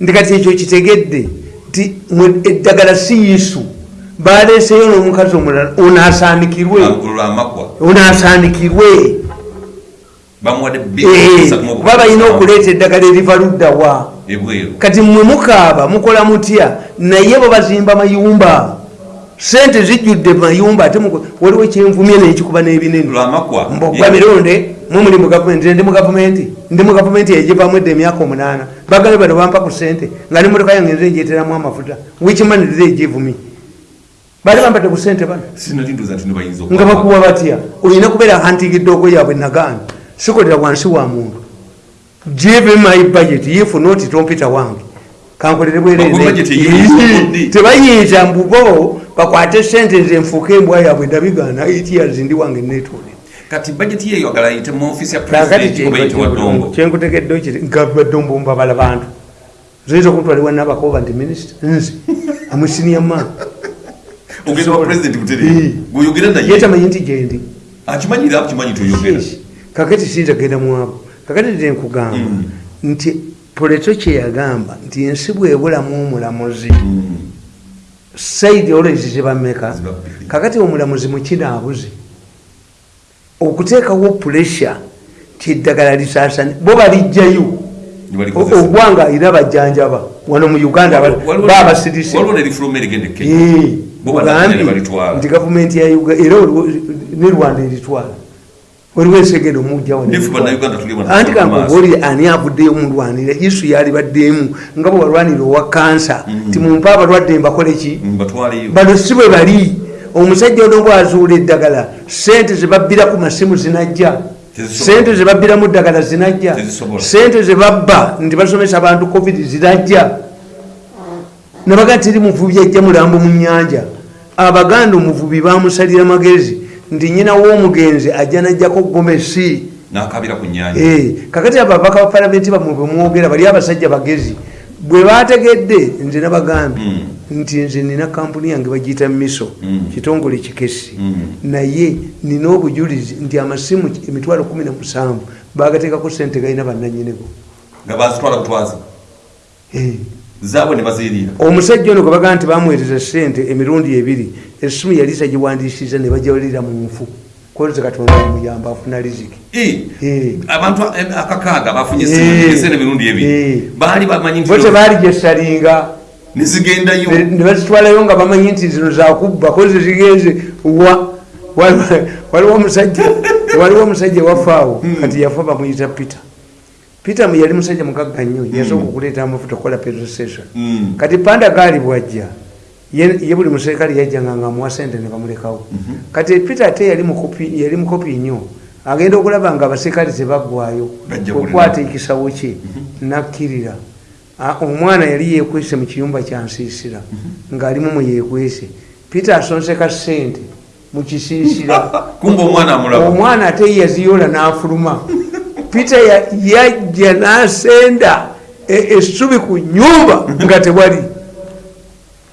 nti kati ekyo kitegedde nti eddagala si yisu baleeseyo n'omukazi omulala onaasaanikirwe lwamakwa onaasaanikirwe bamuwadde Eh, kuba balina okuleeta eddagala eriva luddawa kati mwe mukaaba mukola mutya? Naye bo bazimba mayumba. Sente zijjudde mayumba ate waliwo kyenvumye nekikuba n'ebinene. Mbogwa mironde mwe muli mu gavumenti ndi mu gavumenti ndi mu gavumenti egivamu edda emyaka omunaana. Bagale bano bampa ku sente nga nemotoka yange nze njeteramu amafuta. Wikimanirira egivumi bali bampadde ku sente bano. Nga bakuwa batya? Olina kubeera hunting doogo yaabwe nagaana sikolera wansi wa muntu. Give my budget if not tompita wange. Kankolere bwereere tebayinza mbubo bakwate sente nze nfuuke embwa yaabwe ndabigaana etias ndi wange netole kati bajeti yeyo agala yite mu ofisi ya president kiri nga baddongo mbabala bantu. Zoyinza okuntwaliwa nabakoba nti minisita nze. Amusiniya naye? Yetamanyi nti gyendi Yes. kakati siyinza genda mwabo kakati nze nkugamba Mm. nti puleto kyeyagamba nti ensi bwebulamu omulamuzi saidi olwezi zibameka kakati omulamuzi mukinaabuze okuteekawo puresha ti eddagala lisaasani bo balijjayo. Ogwanga era bajjanjaba. Wano mu uganda Waliwo- babasirise waliwo ne lifuluma erigenda e Kenya. Bo banagenda ne balitwala. nti gavumenti era ne rwanda eritwala. Waliwo ensegendo mujjawo Nefu bannayuganda tuli wano anti mu maaso. kankugoli ani avuddeyo mulwanira isu yali baddeemu nga bwe walwanira owa kansa ti mumpe abalwadde mbakole ki Mm, bano si bwe bali omusajja ono bwazuula eddagala sente zebabbira ku masimu zinajja sente zebabbiramu ddagala zinajja sente zebabba nti basomesa abantu covid zinajja. Nabaga tiri muvubi ajja mulambo mu nyanja abaganda omuvubi bamusalira magezi nti nyina w'omugenzi ajja najjako gomesi Eh, kakati ababaka ba palamenti bamwe bwemwogera bali abasajja bagezi bwe bategedde nze nabagambye Mm. Nti nze nina kampuni yange bagiyita miso Mm. kitongole kikesi Mm. naye nina obujulizi nti amasimu emitwalo 17 bagateekako sente galina bannanyinigo nga bazitwala butwazi zaabwe ne baziyirira omusajja ono gwe bagamba nti bamuweereza sente emirundi ebiri essimu yali tagiwandiisiza ne bajawulira mu nfu. Koze katonda amuyamba afuna riziki. Eh. abantu eh, akakaaga bafunye esente emirundi ebiri. Baali bamanyi nti tebaali gyesalinga nezigendayo ne ne bazitwalayo nga bamanyi nti zino zakubba kozi zigenze wa wali- waliwo omusajja waliwo omusajja wafaawo kati yafa bamuyita peter. Peter yali musajja mugagga nnyo yasooka okuleeta amafuta okukola petrostation Mm. kati panda gaali bwajja ye buli muserikale yajjanga nga amuwa sente ne bamulekawo. Kati peter ate yali mukopi nnyo agenda okulaba nga abaserikale tebaggwayo okwata ekisawo kye nakkirira. Ah, omwana yali yekwese mu kiyumba kyansiisira ng'alimu mu yekwese peter asonseka sente mu kisiisira. Kumba omwana ate yaziyola n'afuluma. Peter ya- yajja n'asenda e- essubi ku nyumba nga tewali.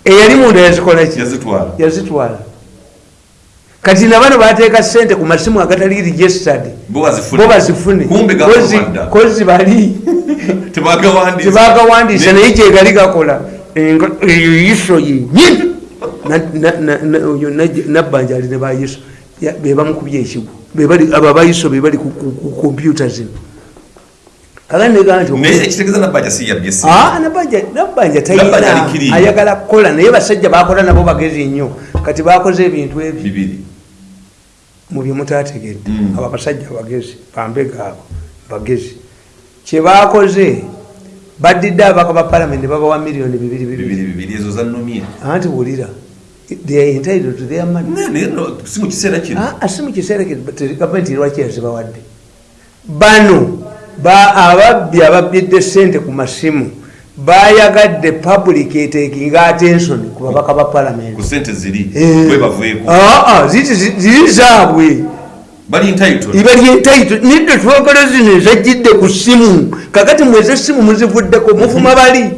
Eyali munda yazikola ki? Yazitwala. Kati nabano bateeka sente ku masimu agatali registered. Bo bazifune. Kozi bali tebagawandiisa naye kyegali gakola. Eyo yiso yenyini Na- na- na- na- oyo Najja- nabbanja ali ne bayiso Ya- be bamukubye ekigo. Abo abayiso be bali ku- kompyuta zino. Kagani negamba nti naye ekitegeeza nabbaja si yabye si. Nabbanja nabbanja Nabbanja talina alikiriya. ayagala kukola. Naye basajja bakola nabo bagezi nnyo. Kati bakoze ebintu ebyo bibiri. mu byemutategedde Mm. abo abasajja bagezi bambega abo bagezi kyebakoze badidde abaka ba palamenti babawa miliyoni bibiri ezo zanumye anti wulira si mu kiseera Ah, ah, gavumenti lwaki yazibawadde bano ba- ababbi ababbidde sente ku masimu bayagadde public etekinga attention ku babaka ba palamenti ziri Eh. Ah, ah, ziri zaabwe iba lyentaito nidde twogala zino ezajjidde ku simu kakati mweze simu muzivuddeko mufuma bali.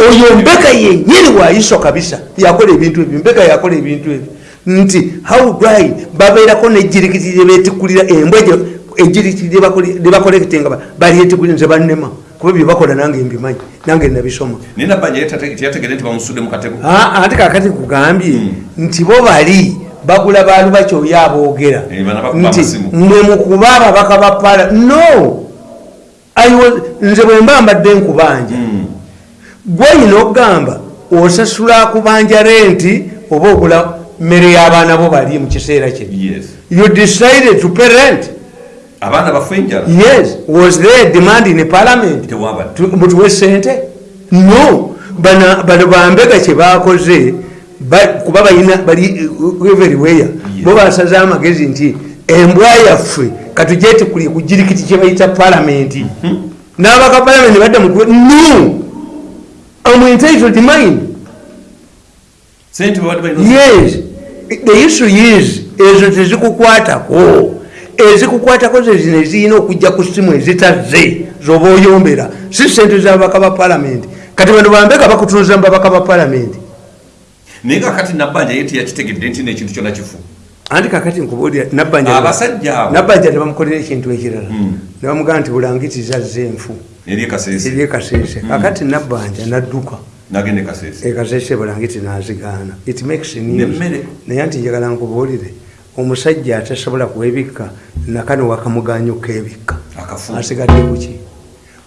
Oyo mbeka yenyini wayiso kabisa. Yakola ebintu ebyo mbeka yakola ebintu ebyo. Nti howdry babeerako nejirikiti lyebetikulira embwa ejirikiti lyebakolekitinga balyetikulira nze bannema. Kuba byebakola nange mbimanyi nange nabisoma. Ah, ate kakati kugambye nti bo bali bagula balu bakyoyo aboogera. Nti mwe mukuba ababaka ba pala no! Nze bwe mba mbadde nkubanja Mm. gweyina okugamba osasula kubanja renti oba ogula mmere y'abaana bo bali mu kiseera kye. Yes. You decided to pay rent. Abaana bafe enjala. Yes. Was there demand in parliament? Mutuwe sente no. Bano bambega kyebakoze ba- kuba balina bali everywhere bo basaze amagezi nti embwa yaffe katugyetikuli ku jirikiti kyebayita palamenti n'abaka palamenti badda mu no! Am entitled mind yes. The issue is ezo tezikukwatako ezikukwatako zezino ezirina okujja ku simu ezitazze zoba oyombera si sente zababaka ba palamenti kati bano bambeka bakutunuza mu babaka ba palamenti naye kakati nabbanja ye teyakitegedde nti nekintu kyonna kifu. Anti kakati nkubuulira nabbanja abasajja abo. Nabbanja tebamukolera ekintu ekirala. Mm. nebamugamba nti bulangitiza zze enfu. Eri ekasese eryekasese kakati nabbanja nadduka. Nagende kasese. Ekasese bulangiti nazigaana. It makes news. Naye nti njagala nkubuulire omusajja atasobola kuwebikka nakano wakamuganyuka ebikka. Akafu. Asigadde kuki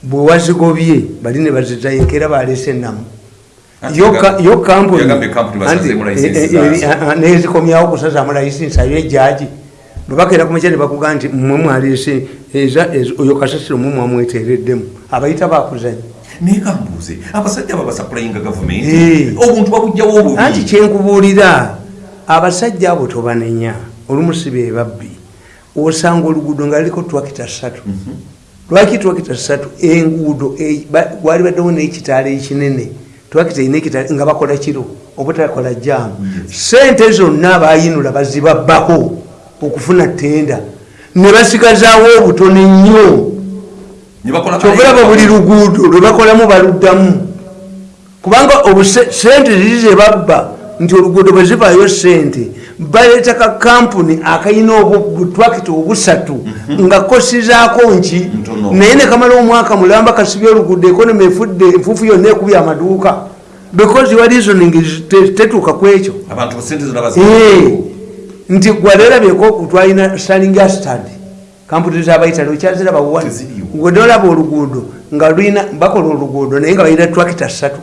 bwe wazigobye bali ne bazizayinkera balese enamu Ati yo yaga- ka- yo kampuni yagambye kampuni basazeemu anti, license eh, eh, zaazo. eh, ah, nezikomyawo okusazaamu layisinsi ayo ejaji bwebakeera kumekya nebakugaa nti mmwe mwalese eza- oyo kasasiro mwe mwamwetereddemu. Abayita bakuzanya naye kambuuze abasajja abo basapulayinga Eh. gavumenti obuntu babugjawo obubi. Anti kyenkubuulira abasajja abo tobanenya olumu be babbi. Osanga oluguudo nga luliko twakita ssatu. Lwaki twakita ssatu? Enguudo e- ba- wali baddewo n'ekitaala ekinene twakita ina ekitaala nga bakola kiro obutakola jaamu sente zonna bayinula bazibabbako okufuna tenda ne basigazaawo obutono ennyo kyokulaba buli luguudo lwe bakolamu baluddamu. Kubanga obuse- sente ziri zebabba nti oluguudo bwe zivaayo sente baleeta ka kampuni akayina obutwakita obusatu nga kosizaako nki. Naye ne kamala omwaka mulamba kasibye oluguudo ekonomi efudde enfuufu yonna ekubye amaduuka. Because your reasoning tetuuka ku ekyo? Eh, nti gwalerabyeko twalina salinga stad kampuni zabaitale okyaziraba wani Teziriyo. ngwenolaba oluguudo nga lulina bakola oluguudo naye nga balina twakita ssatu.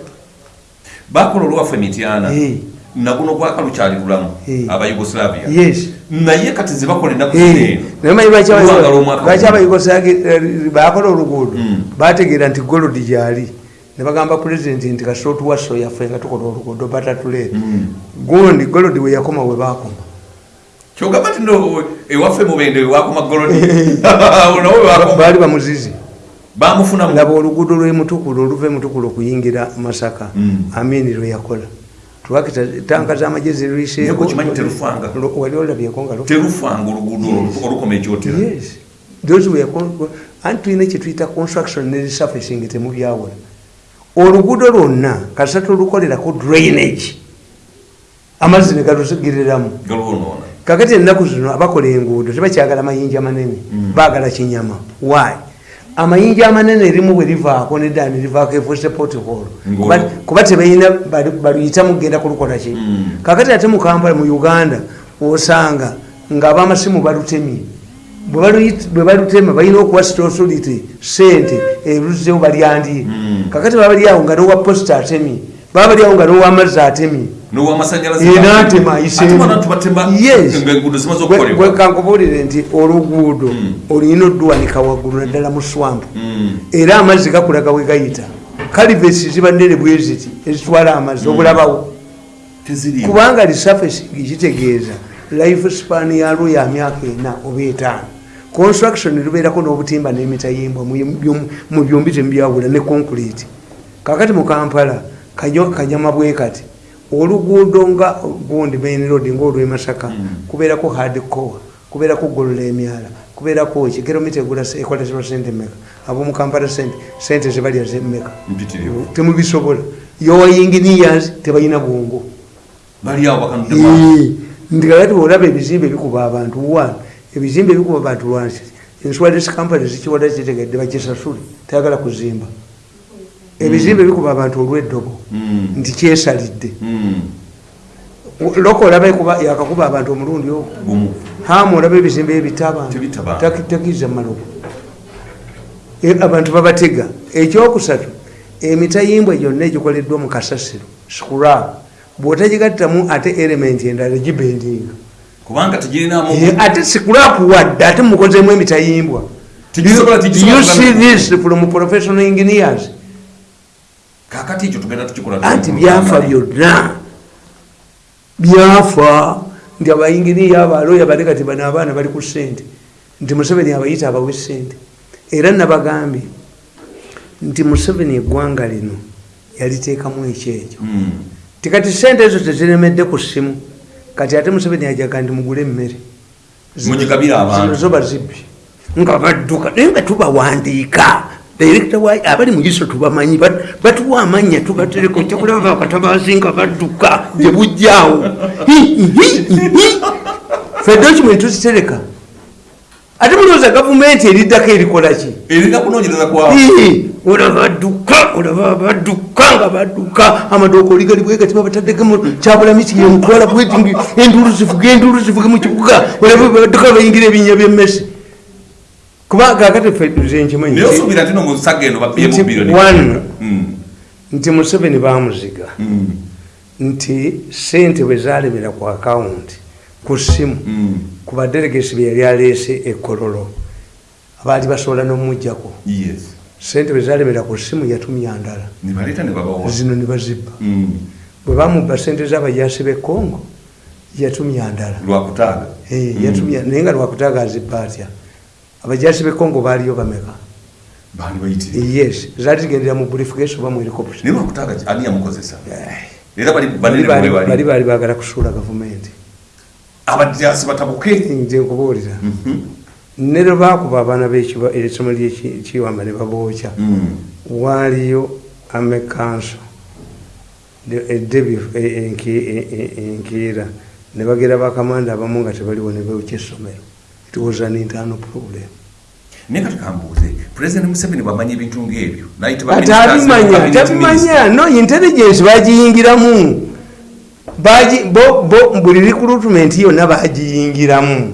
Bakola olwaffe emityana Eh. Naguno gwaka lukyali lulamu Eh. abayugoslavia yes. Naye kati zebakola ennaku Eh, zino naye manyi lwaki aba- Luwanga lw'omwaka lwaki guno. abayugosagi bakola oluguudo Mm. bategeera nti golodi gyali ne bagamba pulezidenti nti kasita otuwa so yaffe nga tukola oluguudo batatuleeta Mm. gundi golodi we yakoma we bakoma. Kyogamba ti ewaffe mubende wakoma golodi baali bamuzizi bamufunamu laba oluguudo lwemutukulu oluva emutukulu okuyingira masaka. Mm. amini lwe twakita tanka z'amagezi Naye okimanyi terufanga. wali olabyeko nga terufanga oluguudo olukoma ekyotera. Anti tulina kyetuyita construction ne resurfacing temubyawula oluguudo lwonna kasita tolukolerako drainage. Amazzi ne galusigiriramu kakati ennaku zino abakola enguudo tebakyagala mayinja manene baagala kinyama. Why amayinja amanene erimu bwe livaako nedda nerivaako efuuse potiholo Ngolo. kuba tebalina bali- baluyitamu kugenda kulukola ki Mm. kakati ate mu kampala mu uganda osanga ngaabamasimu balutemye bwe balutema balina okuwa sitosolity sente eruzewo balyandye Mm. kakati baba bali awo nga nowa posita atemye baba bali awo nga nowamazzi atemye. Zimaze okukolebwa. kankubuulire nti oluguudo Mm. olina odduwanika waggulu naddala mu swampu. Mm. era amazzi gakulaga we gayita. Kalivesi ziba nnene bwe ziti ezitwala amazzi obulabawo. Teziriiwo kubanga resurfacing kitegeeza life span yalwo ya myaka ena oba etaano. Construction lubeerako n'obutimba n'emitayimbwa mu byom- mu byombi temubyawula ne concrete. Kakati mu kampala kanyama bwe kati oluguudo nga gundi main road ngaolwemasaka kubeerako hardcore kubeerako golola emyala kubeerako ki? Kilomita egula ekolesebwa sente meka abomu kampala sente sente zebalya zemmeka temubisobola. Yowa engineers tebalina bwongo. Nti kakati olaba ebizimbe bikuba abantu one ebizimbe bikuba abantu wansi insurance company zikiwada kitegedde bakisasule tayagala kuzimba ebizimbe bikuba abantu olweddobo Mm. nti kyesalidde. Mm. loko olaba yakakuba abantu omulundi ogwo. Hamu olaba ebizimbe ebita Tebita abantu bantu. Tak- takiriza maloko E, abantu babatega. Ekyokusatu emitayimbwa gyonna egikoleddwa mu kasasiro scrap bwotagigattamu ate element endala gibendinga. Kubanga Eh, ate scrap wadde ate mukozemu emitayimbwa you- see this from professional engineers kakati ekyo tugenda tukikola anti byafa byonna. Byafa nti abayinginiya abaloya bale kati bano abaana bali ku sente nti museveni abayita abawe sente era nabagambye nti museveni eggwanga lino yaliteekamu ekyekyo Mm. tikati sente ezo teziremedde ku ssimu. Kati ate museveni ajaga nti mugule emmere. Zo bazibbi nga badduka naye nga tubawandiika Director wa- abali mu iso tubamanyi bat- batuwa amanya tubatereko kyakulaba bakatabazi nga badduka gye bujjaawo fe document tuzitereka. Ate mulowooza gavumenti eriddako erikola ki? Erina kunoonyereza kwawo Ii, olaba badduka nga badduka. Amaduuka oli gali bwegati babataddekemu kyabulami kiyemutwala bweti nti endulu zivuge endulu zivuge mu kibuga. Olaba badduka bayingira ebinnya byemmesi kuba kakati ffe nze nkimanyi naye osuubira nti no mu saga eno babyemu nti biliyoni one Mm. nti museveni bamuziga Mm. nti sente bwe zalemera ku akawunti ku ssimu Mm. ku badelegesi bye yali aleese ekololo abaali basobola n'omumugjako yes. Sente bwe zalemera ku ssimu yatumya ndala. Zino ne bazibba. Bwe bamubba sente z'abajasi b'e congo yatumya ndala. Eh, naye nga lwakutaaga azibba atya abajasi b'e congo baaliyo bameka. Yes zaali zigendera mu briefcase oba mu helicopter naye lwakutaaga ani yamukozesa? Era bali bali banene baali- baagala kusuula gavumenti. Abajasi batabuke? Nze nkubuulira. Mhm. ne lwe baakuba abaana ekisomo lyekiwamba ne babookya Mm. waaliyo amekanso edebi enkiira ne bagera bakamanda abamu nga tebaliwo ne beokya essomero it was an internal problem. Naye kati kambuuze pulezidenti museveni bwamanya ebintu ngaebyo nayita ati abimanya tabimanya no intelligence bagiyingiramu Bagi- bo- bo- buli recruitment yonna bagiyingiramu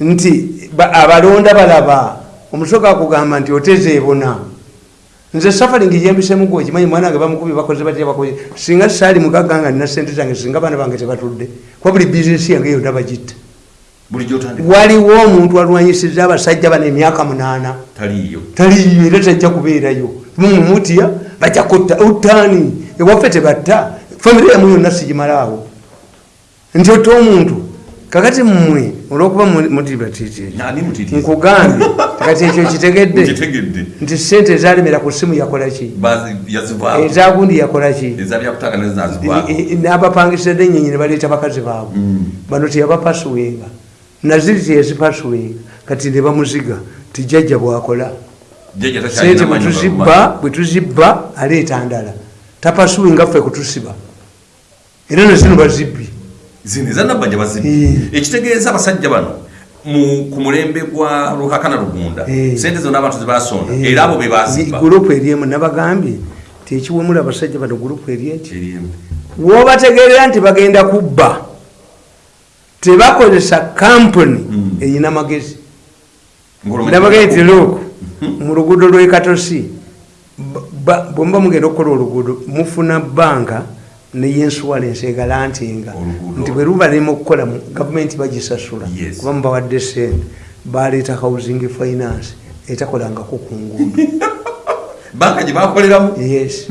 nti ba- abalonda balaba omusoka akugamba nti otezeebona nze safaringi gyembisemu gwe okimanyi mwana wange bamukubye bakoze batya bakoze. Singa saali mugagga nga nina sente zange singa baana bange tebatudde kuba buli bizinesi yange yonna bagitta waliwo omuntu alwanyisiza abasajja bano emyaka munaana. Taliyo era tajja kubeerayo. Mumutya bajja kutta utaani ewaffe tebatta. Famire yamu yonna sigimalaawo. Nti otta omuntu kakati mmwe olwokuba ani mutiti nkugambye kati ekyo kitegedde? Nti sente ezalemera ku ssimu yakolaki ezagundi yakolaki ezabyakutaaga nezazivaamu n'abapangisidde ennyonyi ne baleeta bakazi baabwe. Bano teyabapasuwenga naziri teyazipasuwenga kati ne bamuziga tijajja bwakola. Sente bwetuzibba bwetuzibba aleeta ndala. Tapasuwenga ffe kutusiba. Era nazino bazibbi. Zino ezanabbanja bazibbi. Eh. ekitegeeza abasajja bano mu- ku mulembe gwa lukakana lugunda Eh. sente zonna abantu zebasonda era abo be bazibba gurupu eri emu nabagambye tekiwemula abasajja bano gurupu eri Eriemu. wobategeerera nti bagenda kubba tebakozesa kampuni Mm. erina magezi. Ndabagambye nti look mu luguudo lwekatosi bwemuba mugenda okukola oluguudo mufuna bbanga neyinsuwalensi egalantinga. Nti bwe luba lirima okukola gavumenti bagisasula kuba mubawadde sente baleeta housing finance etakolangako ku nguudo. Banka gye bakoleramu yes.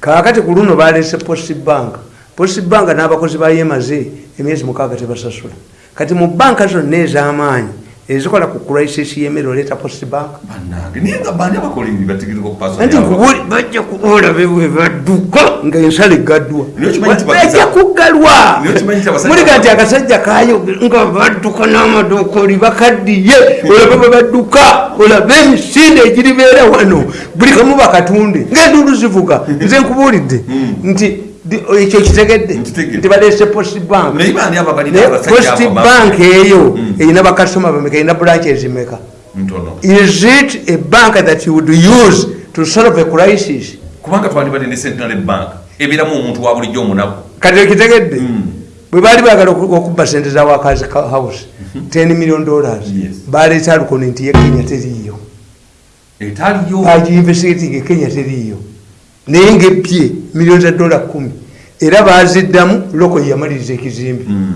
Kakati ku luno balese post bank post bank n'abakozi bayemaze emyezi mukaaga tebasasula. Kati mu banka zonna ez'amaanyi ezikola ku crisis yemere oleeta post bank. Bannange naye nga bani abakolimi bategerewa okupasa anti nkubuli bajja kubola bebwe badduka ngaensala egaddwa Naye okimanyi nti bajja bageza- kugalwa Naye okimanyi nti abasajja- muliga nti akasajja kayo nga badduka n'amadookoli bakaddiye. Olabe bwe badduka olabe emisinde egiribeera wano. Buli kamu bakatunde. Ngaenduulu zivuga nze nkubuulidde. Nti di- ekyo kitegedde. Nti baleese post bank. Naye bani abo balina naye abasajja post abo ba- bank eyo erina bakasitoma bameka erina branches meka is it a bank that you would use to solve a crisis? Kubanga twandibadde ne central bank ebeeramu omuntu wa bulijjo omunaku. Kati okitegedde Mm. bwe baali baagala oku- okubba sente za wakazi house 10 million dollars baleeta alukono nti ye kenya teriiyo. Agiinvestigating ekenya teriiyo naye ngaebye miliyoni za dola kumi. Era baziddamu loko yamaliriza ekizimbe. Mm.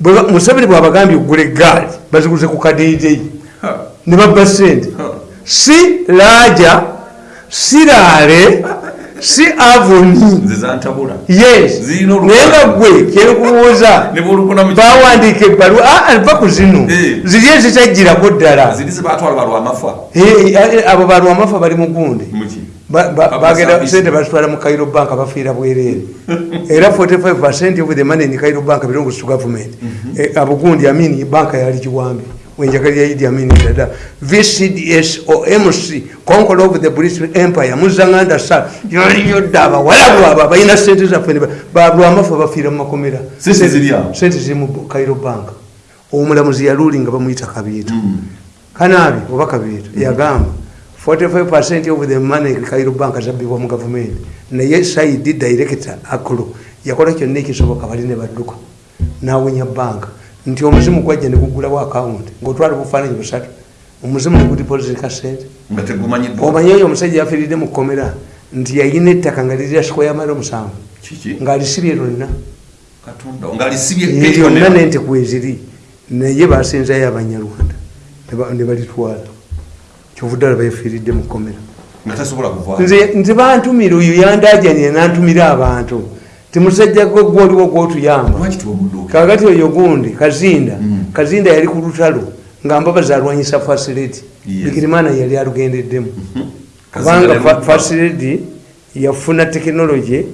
Ba- museveni bwabagambye okugula egaali baziguze ku kadeedeyi Ha. ne babba sente si laaja si laale si avoni. Yes. Naye nga gwe mu bawandiika ebbaluwa aa va ku zino. Eh. ziri ezitagirako ddala Eh, eh, abo balwamafa bali mu bagenda sente bazitwala mu cairo bank bafiira bwereere era 45 of the money in cairo bank belongs to government. Eh, abo gundi amini banka yali kiwambi wenjagalira idi amini dada vcds o mc conqueror of the british empire muzanganda sa yaliyo dda abawalabu abo balina sente zaffe ne ba- balwamafa bafiira mu makomera. Sente ziri mu cairo bank. Omulamuzi yaluli nga bamuyita kabiito Mm. kanabi oba kabiito yagamba 45 of the money kairo bank zabbibwa mu gavumenti naye saidi director akulu yakola kyonna ekisoboka bali ne badduka. Nawenya banka nti omuzimu gwajja negugulawo akawunti ngaotwala bufaananyi busatu. Omuzimu negudipozika sente. Nga tegumanyiddwa. Omanyi oyo omusajja yafiiridde mu kkomera nti yayina ettaka nga lirira sikweya mali omusanvu. Kiki? Ngaalisibye lyonna. Nente kweziri naye basinzayo abanyarwanda ne ba- ne balitwala kyovudde alaba yafiiridde mu kkomera. Nze bantumira oyo yandajanire nantumira abantu. Timusajja gwe gwoliwo gwotuyamba. Kakati oyo? Gundi kazinda Mm. kazinda yali ku lutalo nga mbabazi alwanyisa fasiliti Yes. bigirimana yali alugendeddemu. Kazinda kubanga ne fa- Mutuba. fasiliti yafuna tekinologi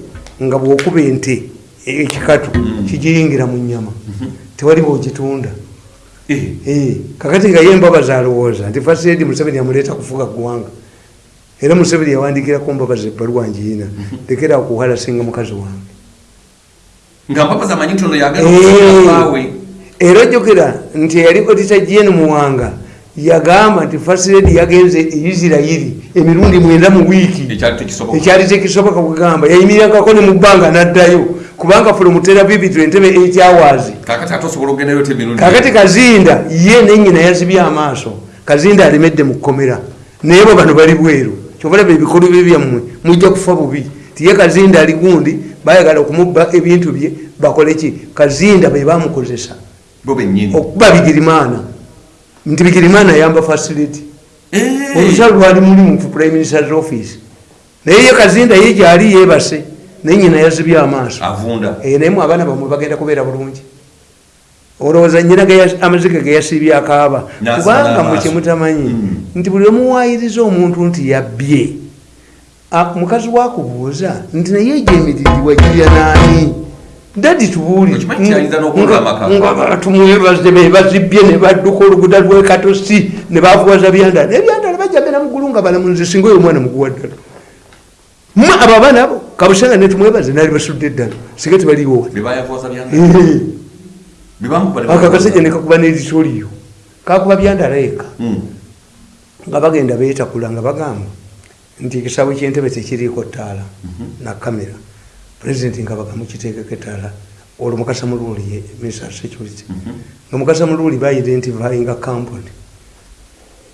nga bwokuba ente ekikatu kigiyingira mu nyama tewali bwogitunda kakati nga ye mbabazi alowooza nti fasiliti museveni amuleeta kufuga ggwanga era museveni yawandikirako mbabazi ebbaluwa njiina. Lekera okuhalasinga mukazi wange. Nga mpapaza amanyi nti ono yagala Eh, era ojjukira nti eyali odita jeni muwanga yagamba nti fasiledi yagenze e isirayiri emirundi mwenda mu wiiki. Ekyali tekisoboka. Kugamba yayimirirangako ne mu bbanga n'addayo kubanga fulomu terabibi twentebe 8 hours. Kakati kazinda ye nenyina yazibye amaaso. Kazinda alemedde mu kkomera. Naye bo bano bali bweru. Kyobalaba ebikolo bye byammwe mujja kufa bubi. Tiye kazinda ali gundi bayagala okumubba ebintu bye bakole ki? Kazinda be bamukozesa okuba bigirimaana nti bigirimaana ayamba facility. Olukyalo lwali mulimu ku prime minister's office. Naye ye kazinda ye gyali yebase naye nyina yazibye amaaso. Avunda. Naye mu abaana bamwe bagenda kubeera bulungi. Olowooza nyina amaziga ge yasiibye akaaba? Kubanga mwe kyemutamanyi Mm. nti buli omuwaayiriza omuntu nti yabbye. Mukazi wakubuuza nti naye egyo emiririrwa girya naani? Dadi tubuuli. Okimanyi nti ayinza n'okulula amaka. nga bantu mwebaze be bazibbye ne badduka oluguda lwekatosi ne bafuwaza byandala nebyandala bajja bena muggulu nga balamunzi singa oyo omwana muguwa ddala. Mwe abo abaana abo kabusanga netumwebaze nali basudde eddala singa tebaliwo ako akasajja nekakuba neritoliyo kakuba byandala eka nga bagenda beetakula nga bagamba nti ekisabo kyentebe tekiriiko ttaala na kamera pulezidenti nga bagamukiteekeko ettaala olwo mukasa muluuli ye minister security. Nga mukasa muluuli baidentifyinga kampuni.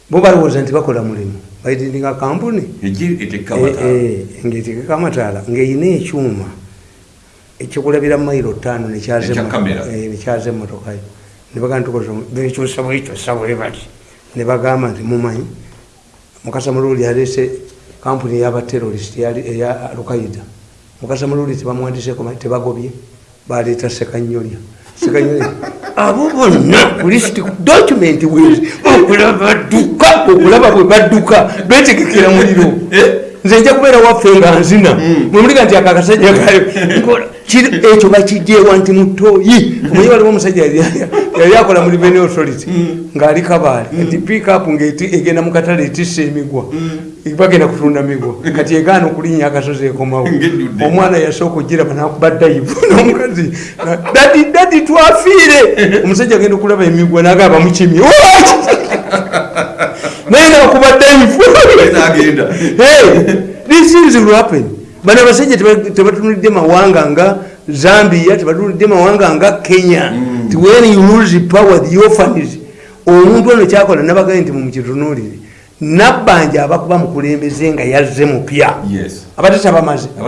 Bo balowooza nti bakola mulimu baidentinga kampuni? Etekkamata ngaetekeko amataala ngaeyina ekyuma. Ekyokulabira mayiro ttaano nekyaza eh, emmotokayo nebagamba tukoza bekyusa bwekyusa bwe bati nebagamba nti mumanyi mukasa muluuli yaleese kampuni eyabaterorist eya lukaida mukasamululi tebamwandiseko tebagobye baleeta sekanyolya. Sekanyolya. Abo bonna list document wezi okulaba badduka okulaba bwe badduka betegekera muliro. Nze nja kubeera waffe nga nzina. Mwemulika nti akakasajja kayo ekyo bakijjeewa nti mutoyi omanyi waliwo omusajja yali- akola mu revenue authority ng'ali kabaale. Nti pikup ngaegenda mu katale etissa emigwa. Bagenda kutunda migwa kati egaana okulinnya akasozi ekomawo. Omwana yasooka ogiraba nakuba dayivu nomukazi dadi dadi twafiire. Omusajja agenda okulaba emigwa nagaba mukimye naye nakuba dayivu agenda thisinzilwapen bano abasajja teba- tebatunulidde mawanga nga zambia tebatunulidde mawanga nga kenya. Ti when you lose power the orphans omuntu ono kyakola nabagaye nti mumukitunulire nabbanja abakuba mukulembeze nga yazze mupya. Yes. Abatetabamaze